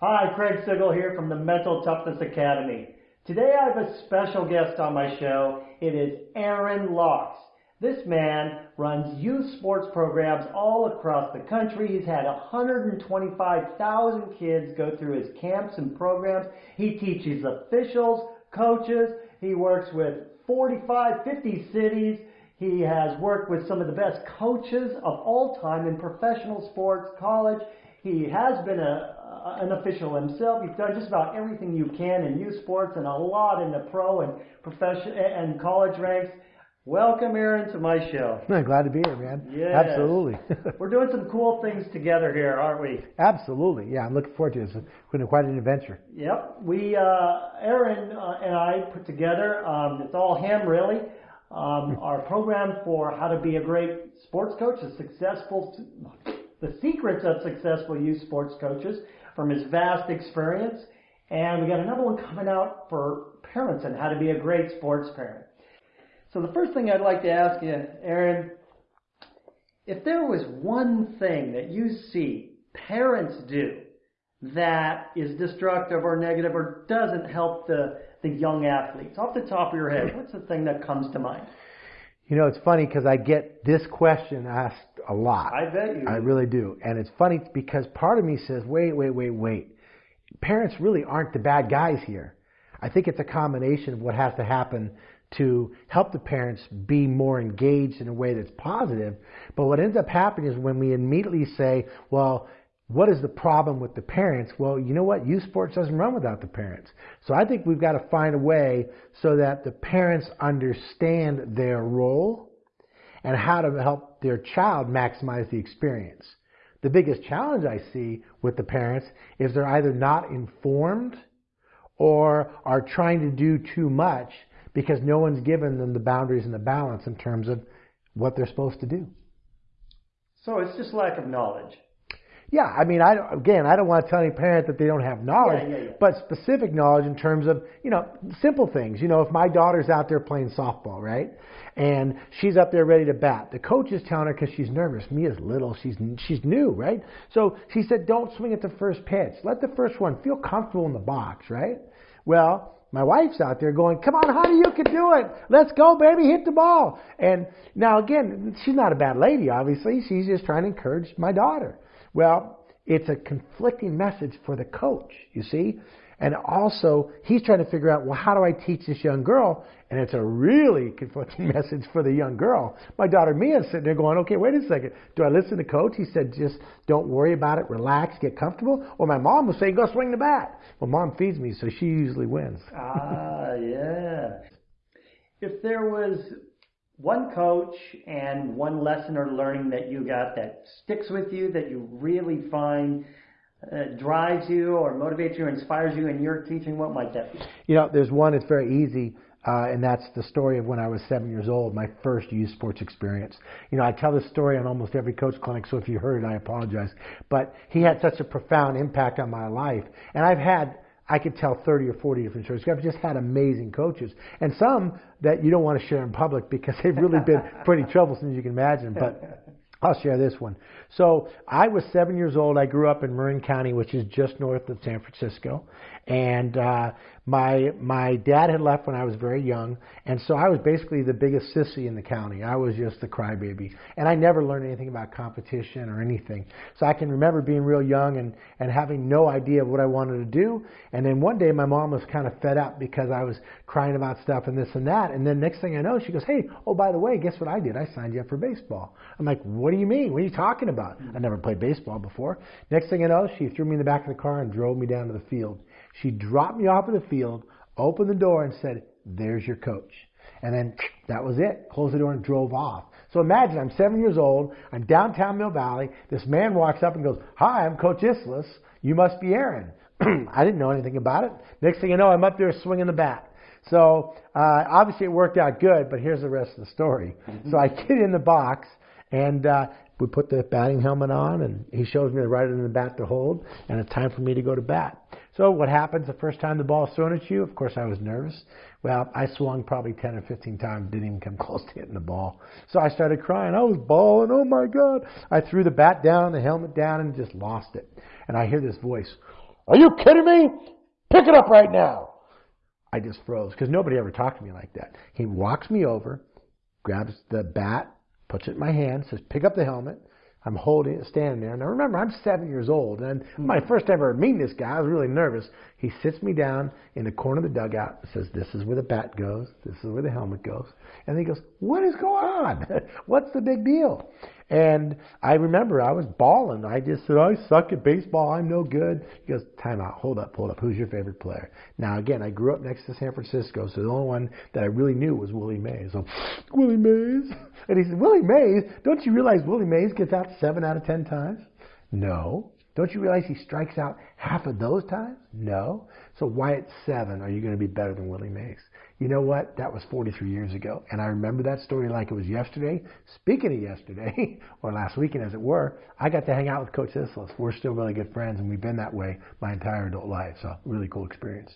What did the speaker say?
Hi, Craig Sigl here from the Mental Toughness Academy. Today I have a special guest on my show. It is Aaron Laux. This man runs youth sports programs all across the country. He's had 125,000 kids go through his camps and programs. He teaches officials, coaches. He works with 45, 50 cities. He has worked with some of the best coaches of all time in professional sports, college. He has been a, an official himself. He's done just about everything you can in youth sports and a lot in the pro and profession and college ranks. Welcome, Aaron, to my show. I'm glad to be here, man. Yes. Absolutely. We're doing some cool things together here, aren't we? Absolutely. Yeah, I'm looking forward to it. It's been quite an adventure. Yep. We, uh, Aaron uh, and I put together, um, it's all him really, um, our program for how to be a great sports coach, a successful, the secrets of successful youth sports coaches from his vast experience. And we got another one coming out for parents and how to be a great sports parent. So the first thing I'd like to ask you, Aaron, if there was one thing that you see parents do that is destructive or negative or doesn't help the, the young athletes, off the top of your head, what's the thing that comes to mind? You know, it's funny because I get this question asked a lot. I bet you. I really do. And it's funny because part of me says, wait, wait, wait, wait. Parents really aren't the bad guys here. I think it's a combination of what has to happen to help the parents be more engaged in a way that's positive. But what ends up happening is when we immediately say, well, what is the problem with the parents? Well, you know what? Youth sports doesn't run without the parents. So I think we've got to find a way so that the parents understand their role and how to help their child maximize the experience. The biggest challenge I see with the parents is they're either not informed or are trying to do too much because no one's given them the boundaries and the balance in terms of what they're supposed to do. So it's just lack of knowledge. Yeah, I mean, I again, I don't want to tell any parent that they don't have knowledge, Yeah, yeah, yeah. but specific knowledge in terms of you know simple things. You know, if my daughter's out there playing softball, right, and she's up there ready to bat, the coach is telling her because she's nervous. Me Mia's little, she's she's new, right? So she said, don't swing at the first pitch. Let the first one feel comfortable in the box, right? Well, my wife's out there going, come on, honey, you can do it. Let's go, baby, hit the ball. And now again, she's not a bad lady, obviously. She's just trying to encourage my daughter. Well, it's a conflicting message for the coach, you see? And also, he's trying to figure out, well, how do I teach this young girl? And it's a really conflicting message for the young girl. My daughter Mia's sitting there going, okay, wait a second. Do I listen to coach? He said, just don't worry about it, relax, get comfortable. Or my mom was saying, go swing the bat. Well, mom feeds me, so she usually wins. Ah, yeah. If there was one coach and one lesson or learning that you got that sticks with you, that you really find uh, drives you or motivates you or inspires you in your teaching, what might that be? You know, there's one that's very easy. Uh, and that's the story of when I was seven years old, my first youth sports experience. You know, I tell this story on almost every coach clinic, so if you heard it, I apologize. But he had such a profound impact on my life. And I've had, I could tell 30 or 40 different stories. I've just had amazing coaches. And some that you don't want to share in public because they've really been pretty troublesome, as you can imagine. But I'll share this one. So I was seven years old. I grew up in Marin County, which is just north of San Francisco, and uh, my my dad had left when I was very young, and so I was basically the biggest sissy in the county. I was just the crybaby, and I never learned anything about competition or anything. So I can remember being real young and and having no idea of what I wanted to do. And then one day my mom was kind of fed up because I was crying about stuff and this and that. And then next thing I know, she goes, "Hey, oh by the way, guess what I did? I signed you up for baseball." I'm like, "What do you mean? What are you talking about?" I never played baseball before. Next thing I know, she threw me in the back of the car and drove me down to the field. She dropped me off at the field, opened the door, and said, There's your coach. And then that was it. Closed the door and drove off. So imagine I'm seven years old. I'm downtown Mill Valley. This man walks up and goes, Hi, I'm Coach Islis. You must be Aaron. I didn't know anything about it. Next thing you know, I'm up there swinging the bat. So uh, obviously it worked out good, but here's the rest of the story. So I get in the box and uh, we put the batting helmet on, and he shows me the right end of the bat to hold, and it's time for me to go to bat. So what happens the first time the ball's thrown at you? Of course, I was nervous. Well, I swung probably 10 or 15 times, didn't even come close to hitting the ball. So I started crying. I was bawling. Oh my God. I threw the bat down, the helmet down, and just lost it. And I hear this voice, Are you kidding me? Pick it up right now. I just froze because nobody ever talked to me like that. He walks me over, grabs the bat, puts it in my hand, says, pick up the helmet. I'm holding it, standing there. Now remember, I'm seven years old, and my hmm. first ever meeting this guy, I was really nervous. He sits me down in the corner of the dugout and says, "This is where the bat goes. This is where the helmet goes." And he goes, "What is going on? What's the big deal?" And I remember I was bawling. I just said, I suck at baseball. I'm no good. He goes, time out. Hold up, hold up. Who's your favorite player? Now, again, I grew up next to San Francisco, so the only one that I really knew was Willie Mays. So, Willie Mays. And he said, Willie Mays? Don't you realize Willie Mays gets out seven out of ten times? No. Don't you realize he strikes out half of those times? No. So why at seven are you going to be better than Willie Mays? You know what? That was 43 years ago. And I remember that story like it was yesterday. Speaking of yesterday, or last weekend as it were, I got to hang out with Coach Islis. We're still really good friends, and we've been that way my entire adult life. So, really cool experience.